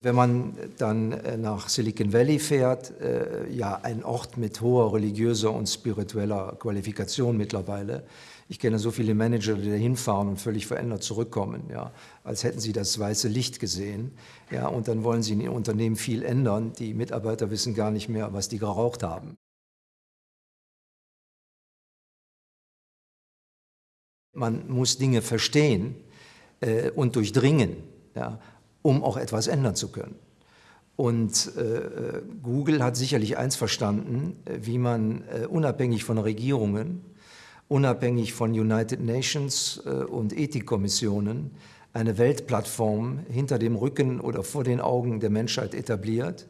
Wenn man dann äh, nach Silicon Valley fährt, äh, ja ein Ort mit hoher religiöser und spiritueller Qualifikation mittlerweile. Ich kenne so viele Manager, die da hinfahren und völlig verändert zurückkommen, ja, als hätten sie das weiße Licht gesehen. Ja, und dann wollen sie in ihrem Unternehmen viel ändern. Die Mitarbeiter wissen gar nicht mehr, was die geraucht haben. Man muss Dinge verstehen äh, und durchdringen. Ja um auch etwas ändern zu können. Und äh, Google hat sicherlich eins verstanden, wie man äh, unabhängig von Regierungen, unabhängig von United Nations äh, und Ethikkommissionen eine Weltplattform hinter dem Rücken oder vor den Augen der Menschheit etabliert,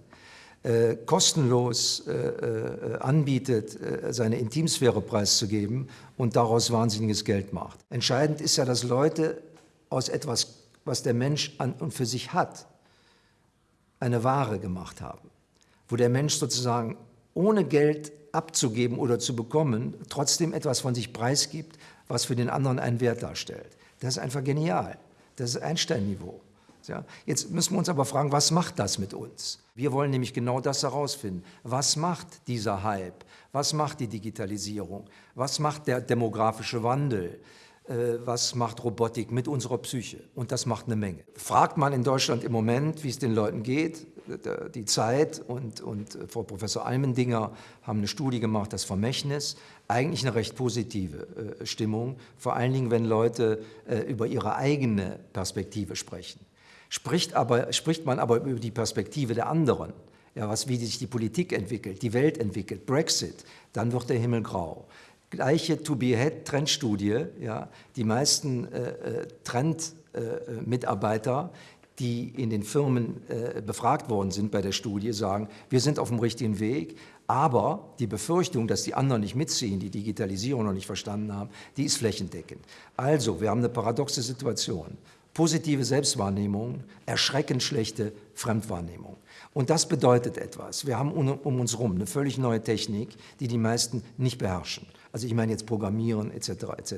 äh, kostenlos äh, äh, anbietet, seine Intimsphäre preiszugeben und daraus wahnsinniges Geld macht. Entscheidend ist ja, dass Leute aus etwas was der Mensch an und für sich hat, eine Ware gemacht haben, wo der Mensch sozusagen ohne Geld abzugeben oder zu bekommen, trotzdem etwas von sich preisgibt, was für den anderen einen Wert darstellt. Das ist einfach genial. Das ist Einstein-Niveau. Ja, jetzt müssen wir uns aber fragen, was macht das mit uns? Wir wollen nämlich genau das herausfinden. Was macht dieser Hype? Was macht die Digitalisierung? Was macht der demografische Wandel? Äh, was macht Robotik mit unserer Psyche? Und das macht eine Menge. Fragt man in Deutschland im Moment, wie es den Leuten geht, die Zeit und, und äh, Frau Professor Almendinger haben eine Studie gemacht, das Vermächtnis, eigentlich eine recht positive äh, Stimmung, vor allen Dingen, wenn Leute über ihre eigene Perspektive sprechen. Spricht, aber, spricht man aber über die Perspektive der anderen, ja, was, wie sich die Politik entwickelt, die Welt entwickelt, Brexit, dann wird der Himmel grau gleiche To-Be-Head-Trendstudie, ja, die meisten äh, äh Trend-Mitarbeiter, äh, die in den Firmen äh, befragt worden sind bei der Studie, sagen, wir sind auf dem richtigen Weg, aber die Befürchtung, dass die anderen nicht mitziehen, die Digitalisierung noch nicht verstanden haben, die ist flächendeckend. Also, wir haben eine paradoxe Situation. Positive Selbstwahrnehmung, erschreckend schlechte Fremdwahrnehmung. Und das bedeutet etwas. Wir haben um uns herum eine völlig neue Technik, die die meisten nicht beherrschen. Also ich meine jetzt Programmieren etc. etc.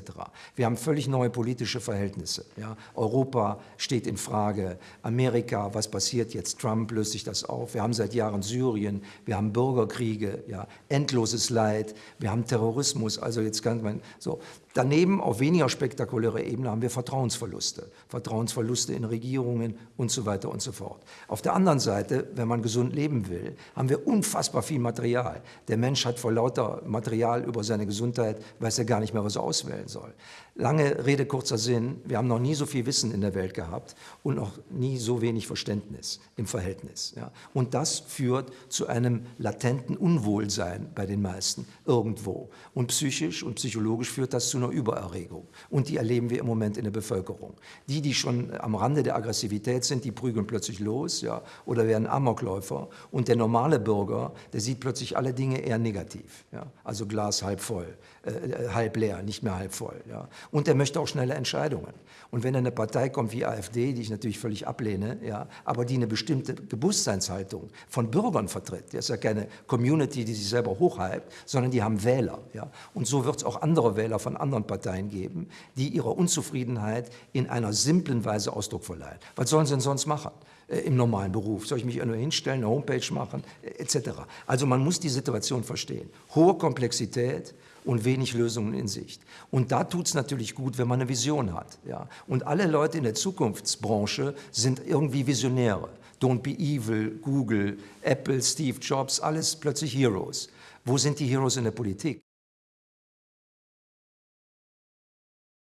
Wir haben völlig neue politische Verhältnisse. Ja. Europa steht in Frage, Amerika, was passiert jetzt? Trump löst sich das auf. Wir haben seit Jahren Syrien, wir haben Bürgerkriege, ja, endloses Leid, wir haben Terrorismus. Also jetzt kann man so. Daneben auf weniger spektakulärer Ebene haben wir Vertrauensverluste, Vertrauensverluste in Regierungen und so weiter und so fort. Auf der anderen Seite, wenn man gesund leben will, haben wir unfassbar viel Material. Der Mensch hat vor lauter Material über seine Gesundheit weiß er gar nicht mehr, was er auswählen soll. Lange Rede, kurzer Sinn, wir haben noch nie so viel Wissen in der Welt gehabt und noch nie so wenig Verständnis im Verhältnis. Ja. Und das führt zu einem latenten Unwohlsein bei den meisten irgendwo. Und psychisch und psychologisch führt das zu einer Übererregung. Und die erleben wir im Moment in der Bevölkerung. Die, die schon am Rande der Aggressivität sind, die prügeln plötzlich los ja, oder werden Amokläufer. Und der normale Bürger, der sieht plötzlich alle Dinge eher negativ. Ja. Also Glas halb voll, äh, halb leer, nicht mehr halb voll. Ja. Und er möchte auch schnelle Entscheidungen. Und wenn eine Partei kommt wie AfD, die ich natürlich völlig ablehne, ja, aber die eine bestimmte Bewusstseinshaltung von Bürgern vertritt, das ist ja keine Community, die sich selber hochhypt, sondern die haben Wähler. Ja. Und so wird es auch andere Wähler von anderen Parteien geben, die ihrer Unzufriedenheit in einer simplen Weise Ausdruck verleihen. Was sollen sie denn sonst machen? Äh, im normalen Beruf. Soll ich mich nur hinstellen, eine Homepage machen, äh, etc. Also man muss die Situation verstehen. Hohe Komplexität, und wenig Lösungen in Sicht. Und da tut es natürlich gut, wenn man eine Vision hat. Ja. Und alle Leute in der Zukunftsbranche sind irgendwie Visionäre. Don't be evil, Google, Apple, Steve Jobs, alles plötzlich Heroes. Wo sind die Heroes in der Politik?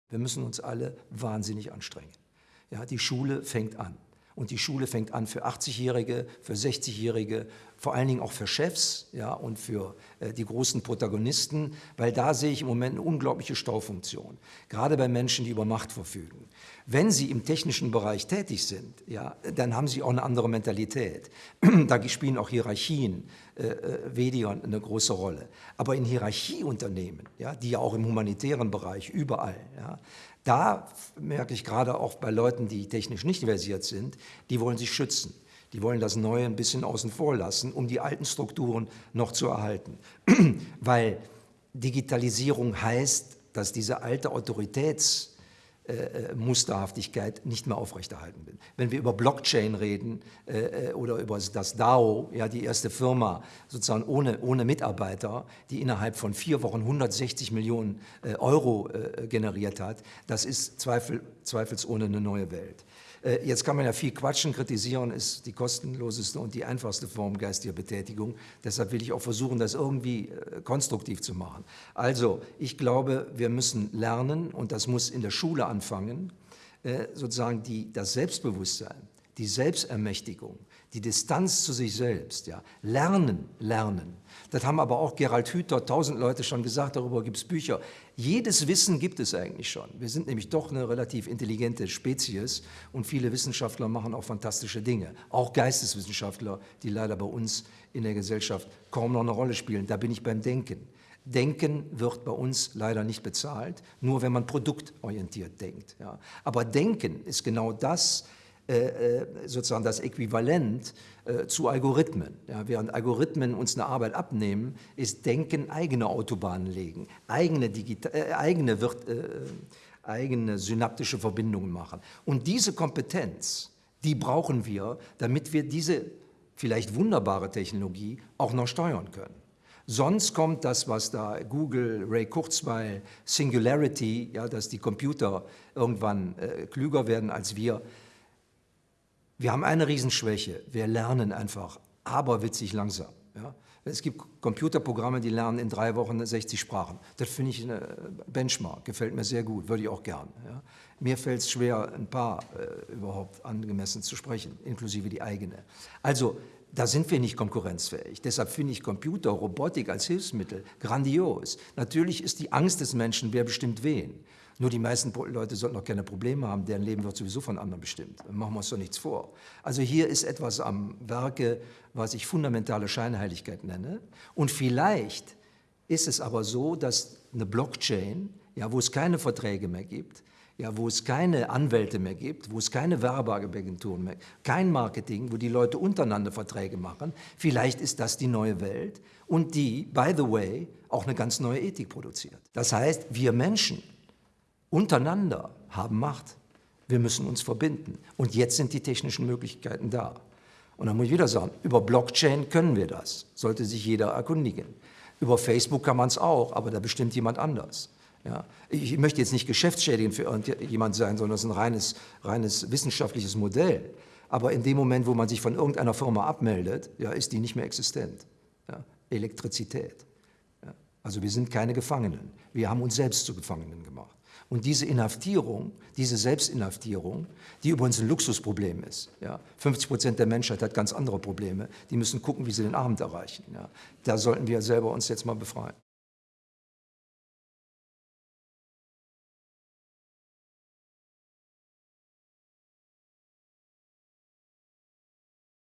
Wir müssen uns alle wahnsinnig anstrengen. Ja, die Schule fängt an. Und die Schule fängt an für 80-Jährige, für 60-Jährige, vor allen Dingen auch für Chefs ja, und für äh, die großen Protagonisten, weil da sehe ich im Moment eine unglaubliche Staufunktion, gerade bei Menschen, die über Macht verfügen. Wenn sie im technischen Bereich tätig sind, ja, dann haben sie auch eine andere Mentalität. da spielen auch Hierarchien äh, äh, weniger eine große Rolle. Aber in Hierarchieunternehmen, ja, die ja auch im humanitären Bereich überall, ja, da merke ich gerade auch bei Leuten, die technisch nicht versiert sind, die wollen sich schützen. Die wollen das Neue ein bisschen außen vor lassen, um die alten Strukturen noch zu erhalten. Weil Digitalisierung heißt, dass diese alte Autoritäts- äh, Musterhaftigkeit nicht mehr aufrechterhalten bin. Wenn wir über Blockchain reden äh, oder über das DAO, ja, die erste Firma sozusagen ohne, ohne Mitarbeiter, die innerhalb von vier Wochen 160 Millionen äh, Euro äh, generiert hat, das ist zweifel, zweifelsohne eine neue Welt. Äh, jetzt kann man ja viel quatschen, kritisieren ist die kostenloseste und die einfachste Form geistiger Betätigung. Deshalb will ich auch versuchen, das irgendwie äh, konstruktiv zu machen. Also, ich glaube, wir müssen lernen und das muss in der Schule anfangen, äh, sozusagen die, das Selbstbewusstsein, die Selbstermächtigung, die Distanz zu sich selbst, ja, lernen, lernen. Das haben aber auch Gerald Hüther, tausend Leute schon gesagt, darüber gibt es Bücher. Jedes Wissen gibt es eigentlich schon. Wir sind nämlich doch eine relativ intelligente Spezies und viele Wissenschaftler machen auch fantastische Dinge. Auch Geisteswissenschaftler, die leider bei uns in der Gesellschaft kaum noch eine Rolle spielen. Da bin ich beim Denken. Denken wird bei uns leider nicht bezahlt, nur wenn man produktorientiert denkt. Ja. Aber Denken ist genau das, äh, äh, sozusagen das Äquivalent äh, zu Algorithmen. Ja, während Algorithmen uns eine Arbeit abnehmen, ist Denken eigene Autobahnen legen, eigene, Digita äh, eigene, wird, äh, eigene synaptische Verbindungen machen. Und diese Kompetenz, die brauchen wir, damit wir diese vielleicht wunderbare Technologie auch noch steuern können. Sonst kommt das, was da Google, Ray Kurzweil, Singularity, ja, dass die Computer irgendwann äh, klüger werden als wir, wir haben eine Riesenschwäche. Wir lernen einfach aberwitzig langsam. Ja? Es gibt Computerprogramme, die lernen in drei Wochen 60 Sprachen. Das finde ich eine Benchmark, gefällt mir sehr gut, würde ich auch gern. Ja? Mir fällt es schwer, ein paar äh, überhaupt angemessen zu sprechen, inklusive die eigene. Also, da sind wir nicht konkurrenzfähig. Deshalb finde ich Computer, Robotik als Hilfsmittel grandios. Natürlich ist die Angst des Menschen, wer bestimmt wen. Nur die meisten Leute sollten noch keine Probleme haben, deren Leben wird sowieso von anderen bestimmt. Machen wir uns doch nichts vor. Also hier ist etwas am Werke, was ich fundamentale Scheinheiligkeit nenne. Und vielleicht ist es aber so, dass eine Blockchain, ja, wo es keine Verträge mehr gibt, ja, wo es keine Anwälte mehr gibt, wo es keine Werbeagenturen mehr, kein Marketing, wo die Leute untereinander Verträge machen, vielleicht ist das die neue Welt und die, by the way, auch eine ganz neue Ethik produziert. Das heißt, wir Menschen untereinander haben Macht. Wir müssen uns verbinden. Und jetzt sind die technischen Möglichkeiten da. Und dann muss ich wieder sagen, über Blockchain können wir das, sollte sich jeder erkundigen. Über Facebook kann man es auch, aber da bestimmt jemand anders. Ja, ich möchte jetzt nicht geschäftsschädigend für irgendjemand sein, sondern es ist ein reines, reines wissenschaftliches Modell. Aber in dem Moment, wo man sich von irgendeiner Firma abmeldet, ja, ist die nicht mehr existent. Ja, Elektrizität. Ja, also wir sind keine Gefangenen. Wir haben uns selbst zu Gefangenen gemacht. Und diese Inhaftierung, diese Selbstinhaftierung, die übrigens ein Luxusproblem ist. Ja. 50 Prozent der Menschheit hat ganz andere Probleme. Die müssen gucken, wie sie den Abend erreichen. Ja. Da sollten wir selber uns jetzt mal befreien.